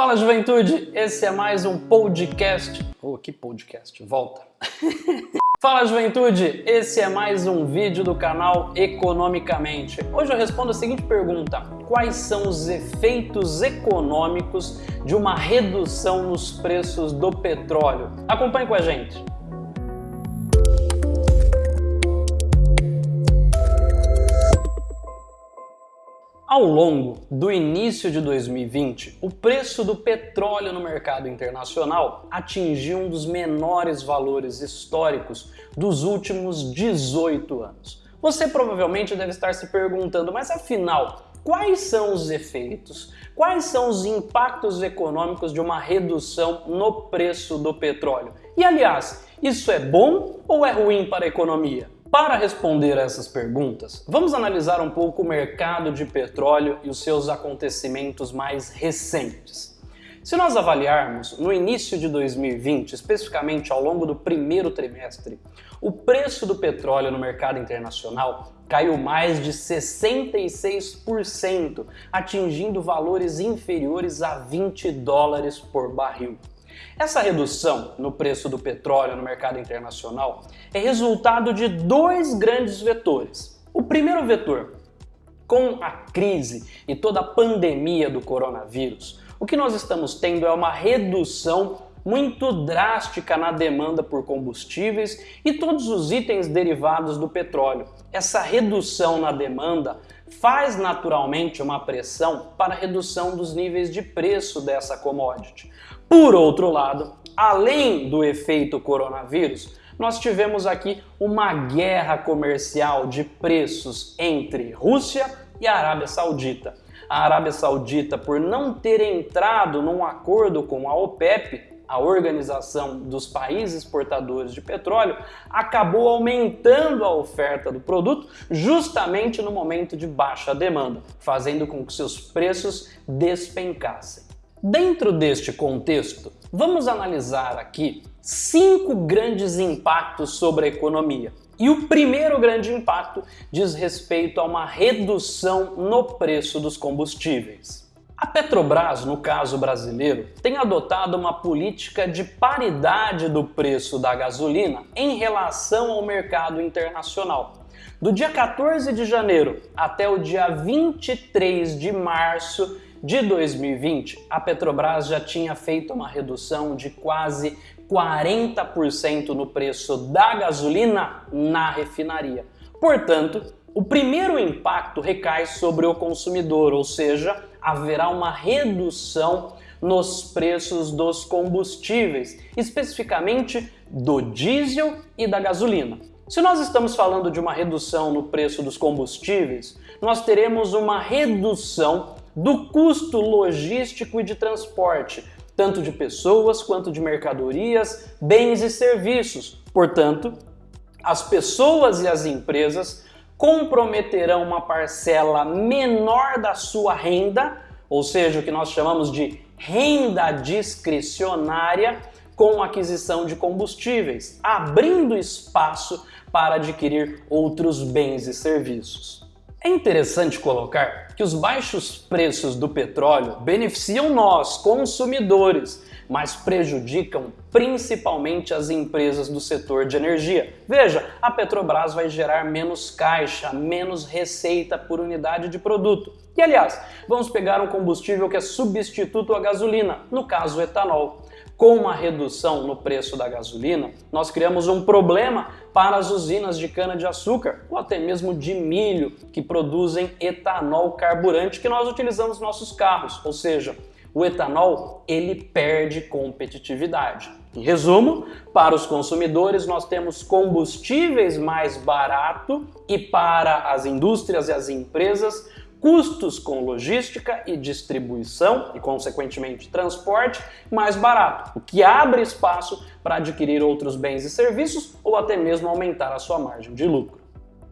Fala juventude, esse é mais um podcast. Oh, que podcast, volta. Fala juventude, esse é mais um vídeo do canal Economicamente. Hoje eu respondo a seguinte pergunta: quais são os efeitos econômicos de uma redução nos preços do petróleo? Acompanhe com a gente. Ao longo do início de 2020, o preço do petróleo no mercado internacional atingiu um dos menores valores históricos dos últimos 18 anos. Você provavelmente deve estar se perguntando, mas afinal, quais são os efeitos, quais são os impactos econômicos de uma redução no preço do petróleo? E aliás, isso é bom ou é ruim para a economia? Para responder a essas perguntas, vamos analisar um pouco o mercado de petróleo e os seus acontecimentos mais recentes. Se nós avaliarmos no início de 2020, especificamente ao longo do primeiro trimestre, o preço do petróleo no mercado internacional caiu mais de 66%, atingindo valores inferiores a 20 dólares por barril. Essa redução no preço do petróleo no mercado internacional é resultado de dois grandes vetores. O primeiro vetor, com a crise e toda a pandemia do coronavírus, o que nós estamos tendo é uma redução muito drástica na demanda por combustíveis e todos os itens derivados do petróleo. Essa redução na demanda faz naturalmente uma pressão para a redução dos níveis de preço dessa commodity. Por outro lado, além do efeito coronavírus, nós tivemos aqui uma guerra comercial de preços entre Rússia e Arábia Saudita. A Arábia Saudita, por não ter entrado num acordo com a OPEP, a Organização dos Países Exportadores de Petróleo, acabou aumentando a oferta do produto justamente no momento de baixa demanda, fazendo com que seus preços despencassem. Dentro deste contexto, vamos analisar aqui cinco grandes impactos sobre a economia. E o primeiro grande impacto diz respeito a uma redução no preço dos combustíveis. A Petrobras, no caso brasileiro, tem adotado uma política de paridade do preço da gasolina em relação ao mercado internacional. Do dia 14 de janeiro até o dia 23 de março de 2020, a Petrobras já tinha feito uma redução de quase 40% no preço da gasolina na refinaria. Portanto, o primeiro impacto recai sobre o consumidor, ou seja, haverá uma redução nos preços dos combustíveis, especificamente do diesel e da gasolina. Se nós estamos falando de uma redução no preço dos combustíveis, nós teremos uma redução do custo logístico e de transporte, tanto de pessoas quanto de mercadorias, bens e serviços. Portanto, as pessoas e as empresas comprometerão uma parcela menor da sua renda, ou seja, o que nós chamamos de renda discricionária, com aquisição de combustíveis, abrindo espaço para adquirir outros bens e serviços. É interessante colocar que os baixos preços do petróleo beneficiam nós, consumidores, mas prejudicam principalmente as empresas do setor de energia. Veja, a Petrobras vai gerar menos caixa, menos receita por unidade de produto. E aliás, vamos pegar um combustível que é substituto à gasolina, no caso o etanol com uma redução no preço da gasolina, nós criamos um problema para as usinas de cana-de-açúcar ou até mesmo de milho que produzem etanol carburante que nós utilizamos nos nossos carros, ou seja, o etanol ele perde competitividade. Em resumo, para os consumidores nós temos combustíveis mais barato e para as indústrias e as empresas custos com logística e distribuição e, consequentemente, transporte mais barato, o que abre espaço para adquirir outros bens e serviços ou até mesmo aumentar a sua margem de lucro.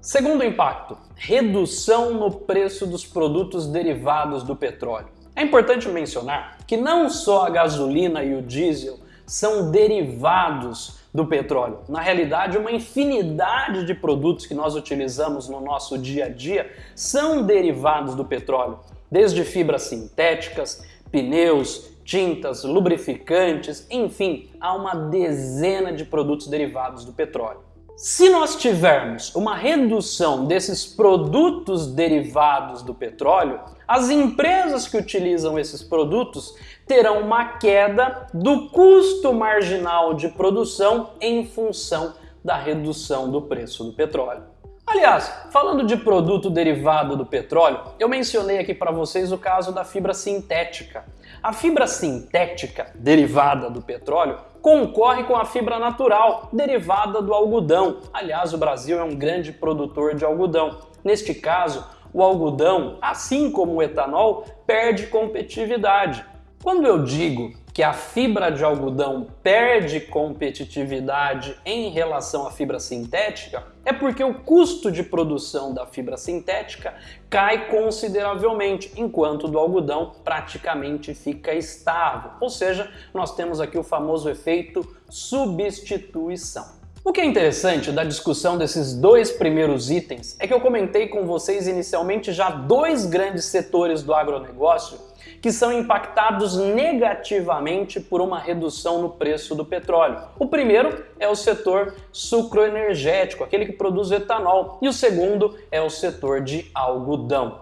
Segundo impacto, redução no preço dos produtos derivados do petróleo. É importante mencionar que não só a gasolina e o diesel são derivados do petróleo. Na realidade, uma infinidade de produtos que nós utilizamos no nosso dia a dia são derivados do petróleo, desde fibras sintéticas, pneus, tintas, lubrificantes, enfim, há uma dezena de produtos derivados do petróleo. Se nós tivermos uma redução desses produtos derivados do petróleo, as empresas que utilizam esses produtos terão uma queda do custo marginal de produção em função da redução do preço do petróleo. Aliás, falando de produto derivado do petróleo, eu mencionei aqui para vocês o caso da fibra sintética. A fibra sintética, derivada do petróleo, concorre com a fibra natural, derivada do algodão. Aliás, o Brasil é um grande produtor de algodão. Neste caso, o algodão, assim como o etanol, perde competitividade. Quando eu digo que a fibra de algodão perde competitividade em relação à fibra sintética, é porque o custo de produção da fibra sintética cai consideravelmente, enquanto do algodão praticamente fica estável. Ou seja, nós temos aqui o famoso efeito substituição. O que é interessante da discussão desses dois primeiros itens é que eu comentei com vocês inicialmente já dois grandes setores do agronegócio que são impactados negativamente por uma redução no preço do petróleo. O primeiro é o setor sucroenergético, aquele que produz etanol, e o segundo é o setor de algodão.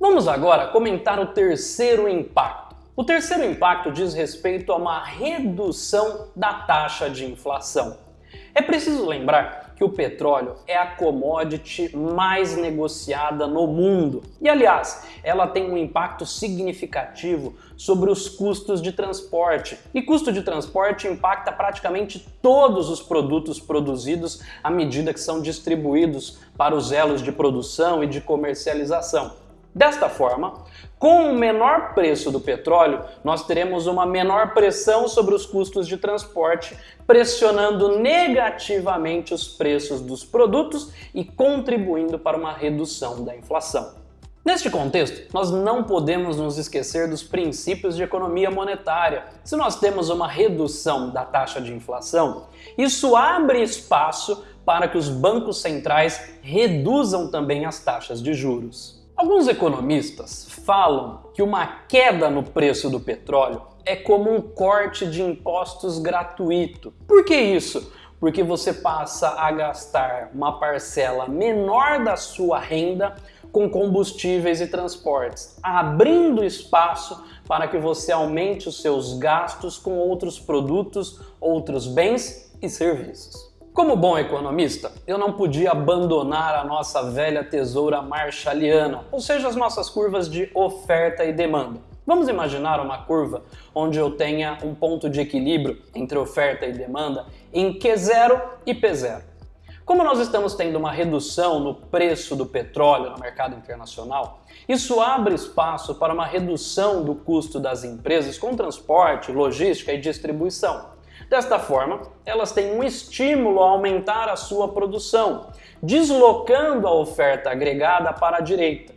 Vamos agora comentar o terceiro impacto. O terceiro impacto diz respeito a uma redução da taxa de inflação. É preciso lembrar que o petróleo é a commodity mais negociada no mundo. E aliás, ela tem um impacto significativo sobre os custos de transporte. E custo de transporte impacta praticamente todos os produtos produzidos à medida que são distribuídos para os elos de produção e de comercialização. Desta forma, com o menor preço do petróleo, nós teremos uma menor pressão sobre os custos de transporte, pressionando negativamente os preços dos produtos e contribuindo para uma redução da inflação. Neste contexto, nós não podemos nos esquecer dos princípios de economia monetária. Se nós temos uma redução da taxa de inflação, isso abre espaço para que os bancos centrais reduzam também as taxas de juros. Alguns economistas falam que uma queda no preço do petróleo é como um corte de impostos gratuito. Por que isso? Porque você passa a gastar uma parcela menor da sua renda com combustíveis e transportes, abrindo espaço para que você aumente os seus gastos com outros produtos, outros bens e serviços. Como bom economista, eu não podia abandonar a nossa velha tesoura marshalliana, ou seja, as nossas curvas de oferta e demanda. Vamos imaginar uma curva onde eu tenha um ponto de equilíbrio entre oferta e demanda em Q0 e P0. Como nós estamos tendo uma redução no preço do petróleo no mercado internacional, isso abre espaço para uma redução do custo das empresas com transporte, logística e distribuição. Desta forma, elas têm um estímulo a aumentar a sua produção, deslocando a oferta agregada para a direita.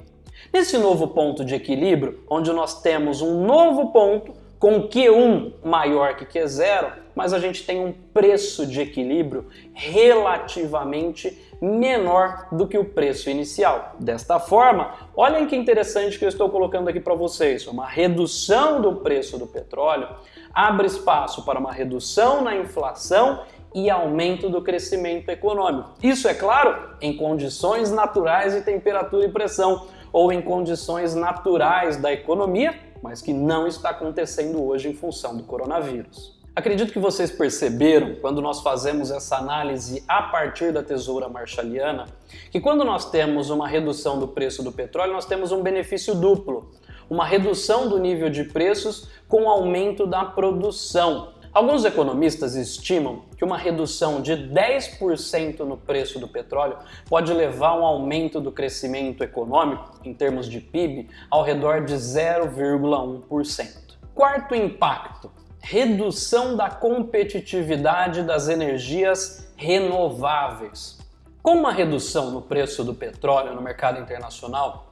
Nesse novo ponto de equilíbrio, onde nós temos um novo ponto com Q1 maior que Q0, mas a gente tem um preço de equilíbrio relativamente menor do que o preço inicial. Desta forma, olhem que interessante que eu estou colocando aqui para vocês, uma redução do preço do petróleo abre espaço para uma redução na inflação e aumento do crescimento econômico. Isso, é claro, em condições naturais de temperatura e pressão, ou em condições naturais da economia, mas que não está acontecendo hoje em função do coronavírus. Acredito que vocês perceberam, quando nós fazemos essa análise a partir da tesoura marshalliana, que quando nós temos uma redução do preço do petróleo, nós temos um benefício duplo. Uma redução do nível de preços com aumento da produção. Alguns economistas estimam que uma redução de 10% no preço do petróleo pode levar a um aumento do crescimento econômico, em termos de PIB, ao redor de 0,1%. Quarto impacto, redução da competitividade das energias renováveis. Com uma redução no preço do petróleo no mercado internacional,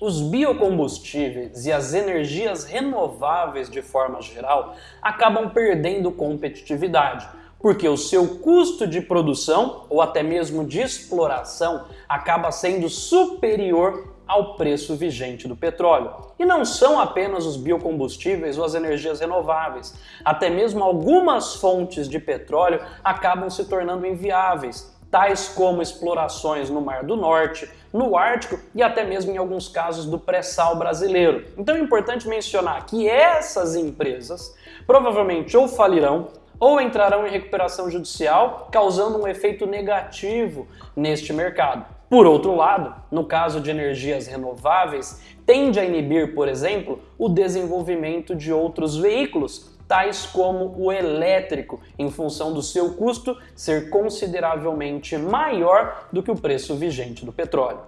os biocombustíveis e as energias renováveis de forma geral acabam perdendo competitividade, porque o seu custo de produção ou até mesmo de exploração acaba sendo superior ao preço vigente do petróleo. E não são apenas os biocombustíveis ou as energias renováveis. Até mesmo algumas fontes de petróleo acabam se tornando inviáveis, tais como explorações no Mar do Norte, no Ártico e até mesmo em alguns casos do pré-sal brasileiro. Então é importante mencionar que essas empresas provavelmente ou falirão ou entrarão em recuperação judicial, causando um efeito negativo neste mercado. Por outro lado, no caso de energias renováveis, tende a inibir, por exemplo, o desenvolvimento de outros veículos, tais como o elétrico, em função do seu custo ser consideravelmente maior do que o preço vigente do petróleo.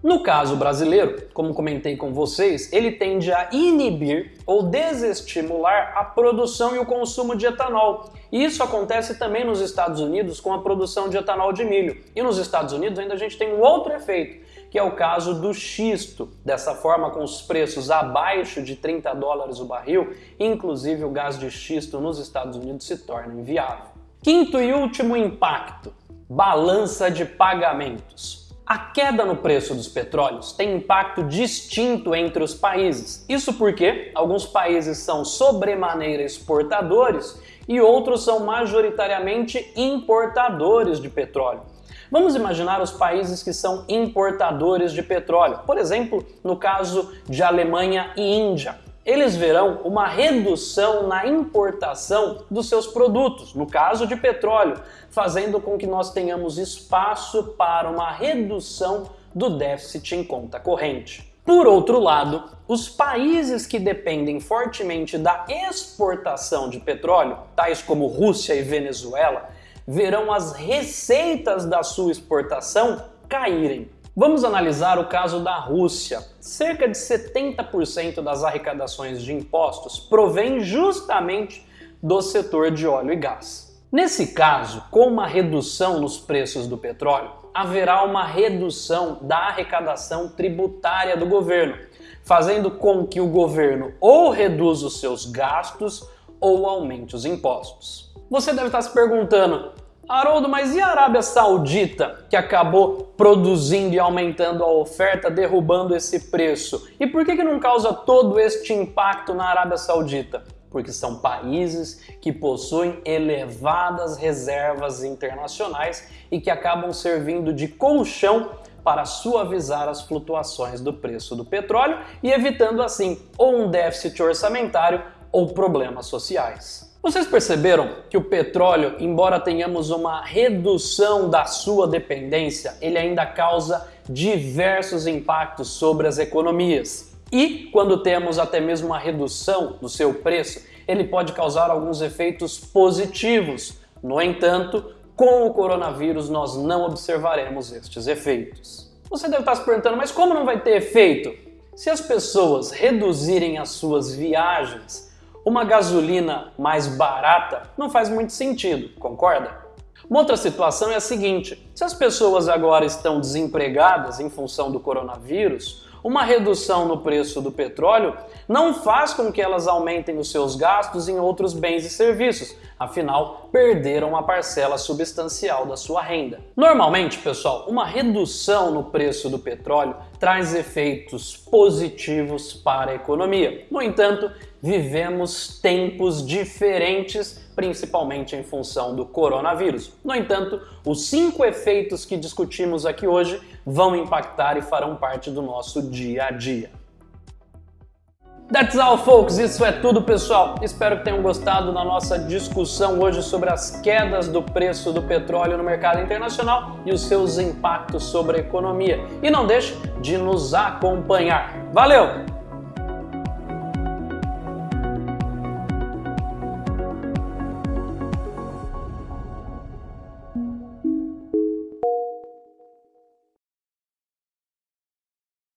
No caso brasileiro, como comentei com vocês, ele tende a inibir ou desestimular a produção e o consumo de etanol. E isso acontece também nos Estados Unidos com a produção de etanol de milho. E nos Estados Unidos ainda a gente tem um outro efeito, que é o caso do xisto. Dessa forma, com os preços abaixo de 30 dólares o barril, inclusive o gás de xisto nos Estados Unidos se torna inviável. Quinto e último impacto, balança de pagamentos. A queda no preço dos petróleos tem impacto distinto entre os países. Isso porque alguns países são sobremaneira exportadores e outros são majoritariamente importadores de petróleo. Vamos imaginar os países que são importadores de petróleo, por exemplo, no caso de Alemanha e Índia eles verão uma redução na importação dos seus produtos, no caso de petróleo, fazendo com que nós tenhamos espaço para uma redução do déficit em conta corrente. Por outro lado, os países que dependem fortemente da exportação de petróleo, tais como Rússia e Venezuela, verão as receitas da sua exportação caírem. Vamos analisar o caso da Rússia. Cerca de 70% das arrecadações de impostos provém justamente do setor de óleo e gás. Nesse caso, com uma redução nos preços do petróleo, haverá uma redução da arrecadação tributária do governo, fazendo com que o governo ou reduza os seus gastos ou aumente os impostos. Você deve estar se perguntando, Haroldo, mas e a Arábia Saudita, que acabou produzindo e aumentando a oferta, derrubando esse preço? E por que, que não causa todo este impacto na Arábia Saudita? Porque são países que possuem elevadas reservas internacionais e que acabam servindo de colchão para suavizar as flutuações do preço do petróleo e evitando assim ou um déficit orçamentário ou problemas sociais. Vocês perceberam que o petróleo, embora tenhamos uma redução da sua dependência, ele ainda causa diversos impactos sobre as economias. E quando temos até mesmo uma redução do seu preço, ele pode causar alguns efeitos positivos. No entanto, com o coronavírus nós não observaremos estes efeitos. Você deve estar se perguntando, mas como não vai ter efeito? Se as pessoas reduzirem as suas viagens, uma gasolina mais barata não faz muito sentido, concorda? Uma outra situação é a seguinte, se as pessoas agora estão desempregadas em função do coronavírus, uma redução no preço do petróleo não faz com que elas aumentem os seus gastos em outros bens e serviços, afinal, perderam uma parcela substancial da sua renda. Normalmente, pessoal, uma redução no preço do petróleo traz efeitos positivos para a economia. No entanto, vivemos tempos diferentes, principalmente em função do coronavírus. No entanto, os cinco efeitos que discutimos aqui hoje vão impactar e farão parte do nosso dia a dia. That's all, folks. Isso é tudo, pessoal. Espero que tenham gostado da nossa discussão hoje sobre as quedas do preço do petróleo no mercado internacional e os seus impactos sobre a economia. E não deixe de nos acompanhar. Valeu!